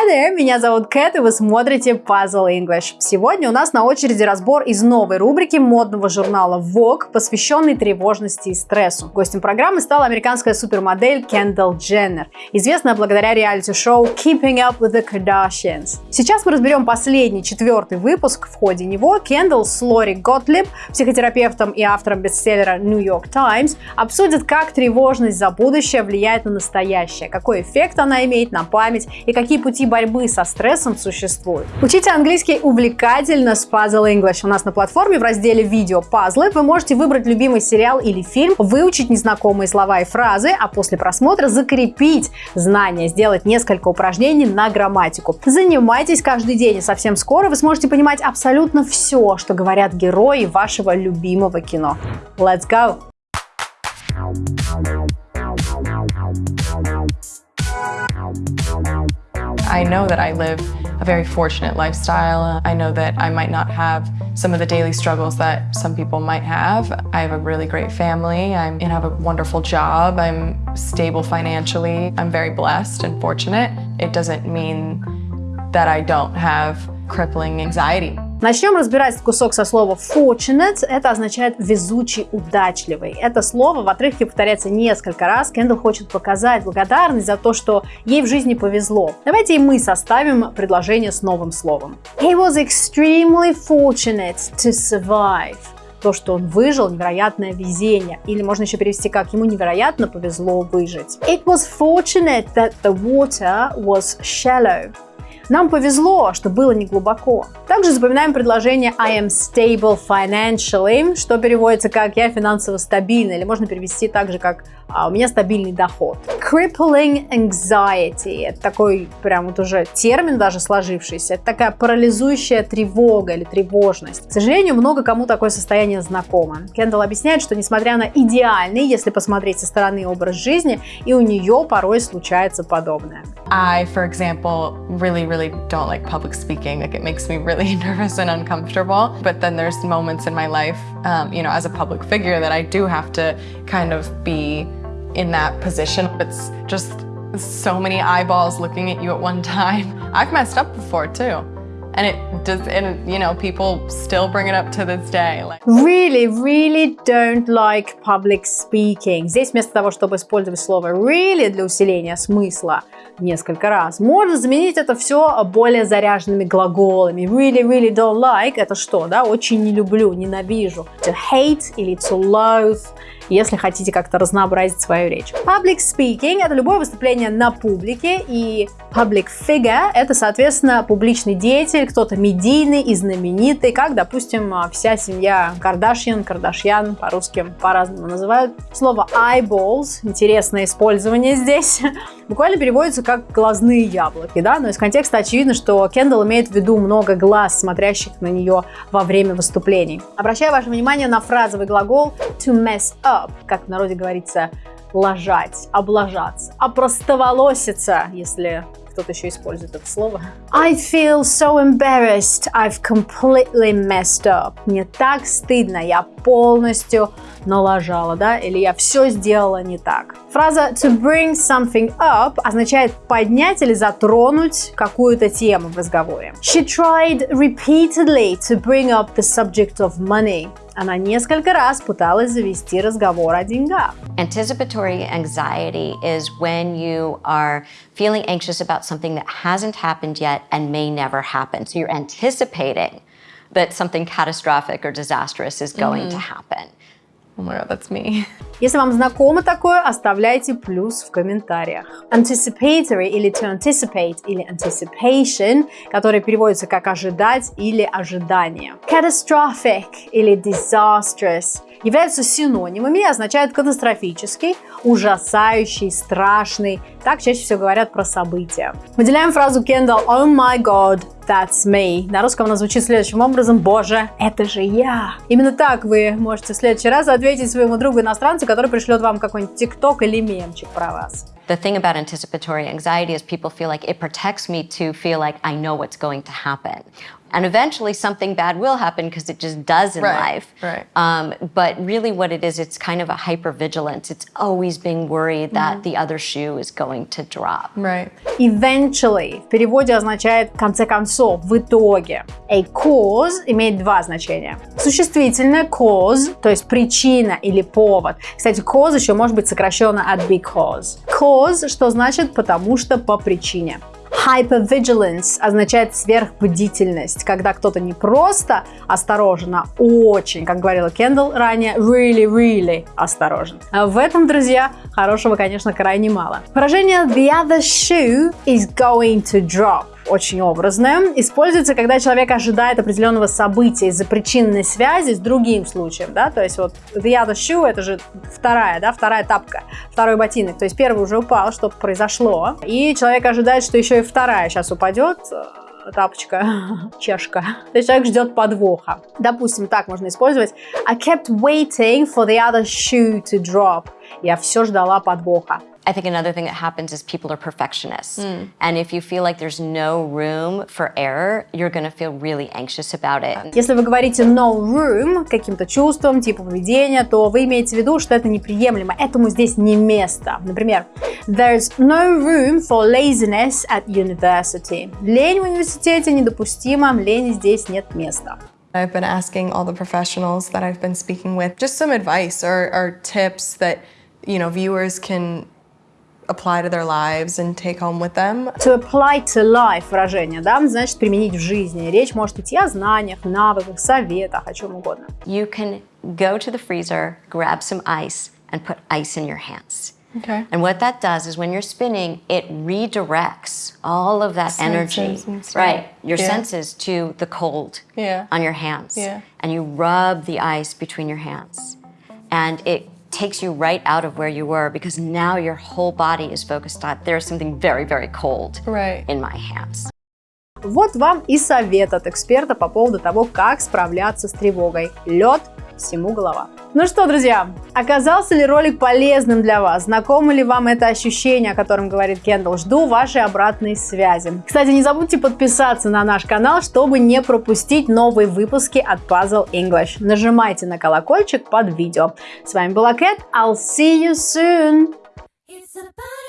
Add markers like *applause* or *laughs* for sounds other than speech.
Hi there, меня зовут Кэт, и вы смотрите Puzzle English. Сегодня у нас на очереди разбор из новой рубрики модного журнала Vogue, посвященный тревожности и стрессу. Гостем программы стала американская супермодель Кендалл Дженнер, известная благодаря реалити-шоу Keeping Up with the Kardashians. Сейчас мы разберем последний, четвертый выпуск. В ходе него Кендалл с Лори Готлиб, психотерапевтом и автором бестселлера New York Times, обсудят, как тревожность за будущее влияет на настоящее, какой эффект она имеет на память и какие пути борьбы со стрессом существуют. Учите английский увлекательно с Puzzle English. У нас на платформе в разделе «Видео пазлы» вы можете выбрать любимый сериал или фильм, выучить незнакомые слова и фразы, а после просмотра закрепить знания, сделать несколько упражнений на грамматику. Занимайтесь каждый день, и совсем скоро вы сможете понимать абсолютно все, что говорят герои вашего любимого кино. Let's go! I know that I live a very fortunate lifestyle. I know that I might not have some of the daily struggles that some people might have. I have a really great family. And have a wonderful job. I'm stable financially. I'm very blessed and fortunate. It doesn't mean that I don't have crippling anxiety. Начнем разбирать кусок со слова fortunate. Это означает везучий, удачливый. Это слово в отрывке повторяется несколько раз. Кендалл хочет показать благодарность за то, что ей в жизни повезло. Давайте и мы составим предложение с новым словом. He was extremely fortunate to survive то, что он выжил, невероятное везение. Или можно еще перевести как ему невероятно повезло выжить. It was fortunate that the water was shallow. Нам повезло, что было не глубоко. Также запоминаем предложение I am stable financially, что переводится как «я финансово стабильна», или можно перевести также как а у меня стабильный доход. Crippling anxiety – это такой прям вот уже термин даже сложившийся. Это такая парализующая тревога или тревожность. К сожалению, много кому такое состояние знакомо. Кендалл объясняет, что несмотря на идеальный, если посмотреть со стороны образ жизни, и у нее порой случается подобное. I, for example, really, really don't like public speaking. Like it makes me really *laughs* nervous and uncomfortable. But then there's moments in my life, um, you know, as a public figure that I do have to kind of be in that position. It's just so many eyeballs looking at you at one time. *laughs* I've messed up before too. And it does, and you know, people still bring it up to this day. Like... Really, really don't like public speaking. Здесь вместо того, чтобы использовать слово really для усиления смысла несколько раз, можно заменить это все более заряженными глаголами. Really, really don't like – это что, да? Очень не люблю, ненавижу. To hate или to loathe – если хотите как-то разнообразить свою речь. Public speaking – это любое выступление на публике, и public figure – это, соответственно, публичный деятель, кто-то медийный и знаменитый, как, допустим, вся семья Кардашьян, Кардашьян, по-русски по-разному называют. Слово eyeballs – интересное использование здесь – буквально переводится как глазные яблоки, да, но из контекста очевидно, что Кендалл имеет в виду много глаз, смотрящих на нее во время выступлений. Обращаю ваше внимание на фразовый глагол to mess up, как в народе говорится, ложать, облажаться, опростоволоситься, если кто-то еще использует это слово. I feel so embarrassed, I've completely messed up. Мне так стыдно, я полностью налажала, да, или я все сделала не так. Фраза to bring something up означает поднять или затронуть какую-то тему в разговоре. She tried repeatedly to bring up the subject of money. Она несколько раз пыталась завести разговор о деньгах. Anticipatory anxiety is when you are feeling anxious about something that hasn't happened yet and may never happen. So you're anticipating that something catastrophic or disastrous is going mm -hmm. to happen. Oh my god, that's me. *laughs* Если вам знакомо такое, оставляйте плюс в комментариях. Anticipatory или to anticipate или anticipation, который переводится как ожидать или ожидание. Catastrophic или disastrous являются синонимами и означают катастрофический, ужасающий, страшный. Так чаще всего говорят про события. Выделяем фразу Кендалл «Oh my God, that's me». На русском она звучит следующим образом «Боже, это же я». Именно так вы можете в следующий раз ответить своему другу-иностранцу, который пришлет вам какой-нибудь тикток или мемчик про вас. the thing about anticipatory anxiety is people feel like it protects me to feel like I know what's going to happen. And eventually something bad will happen because it just does in Right, life. right. Um, but really what it is, it's kind of a hypervigilance. It's always being worried that the other shoe is going to drop. Right. Eventually в переводе означает в конце концов, в итоге. A cause имеет два значения. Существительное cause, то есть причина или повод. Кстати, cause еще может быть сокращенно от because. Cause, что значит потому что по причине. Hypervigilance означает сверхбдительность, когда кто-то не просто осторожен, а очень, как говорила Кендалл ранее, really, really осторожен. А в этом, друзья, хорошего, конечно, крайне мало. Выражение the other shoe is going to drop очень образное. Используется, когда человек ожидает определенного события из-за причинной связи с другим случаем, да, то есть вот the other shoe, это же вторая, да, вторая тапка, второй ботинок, то есть первый уже упал, что-то произошло, и человек ожидает, что еще и вторая сейчас упадет, э, тапочка, *laughs* чешка. То есть человек ждет подвоха. Допустим, так можно использовать. I kept waiting for the other shoe to drop. Я все ждала подвоха. I think another thing that happens is people are perfectionists. And if you feel like there's no room for error, you're going to feel really anxious about it. Если вы говорите no room каким-то чувством, типа поведения, то вы имеете в виду, что это неприемлемо, этому здесь не место. Например, there's no room for laziness at university. Лень в университете недопустима, лени здесь нет места. I've been asking all the professionals that I've been speaking with just some advice or, or tips that, you know, viewers can apply to their lives and take home with them. To apply to life выражение, да, значит применить в жизни. Речь может идти о знаниях, навыках, советах, о чем угодно. You can go to the freezer, grab some ice, and put ice in your hands. Okay. And what that does is when you're spinning, it redirects all of that energy, Senses and stuff. right, your Yeah. senses to the cold Yeah. on your hands. Yeah. And you rub the ice between your hands. And it takes you right out of where you were because now your whole body is focused on there's something very, very cold Right. in my hands. Вот вам и совет от эксперта по поводу того, как справляться с тревогой. Лед всему голова. Ну что, друзья, оказался ли ролик полезным для вас? Знакомо ли вам это ощущение, о котором говорит Кендалл? Жду вашей обратной связи. Кстати, не забудьте подписаться на наш канал, чтобы не пропустить новые выпуски от Puzzle English. Нажимайте на колокольчик под видео. С вами была Кэт. I'll see you soon! It's about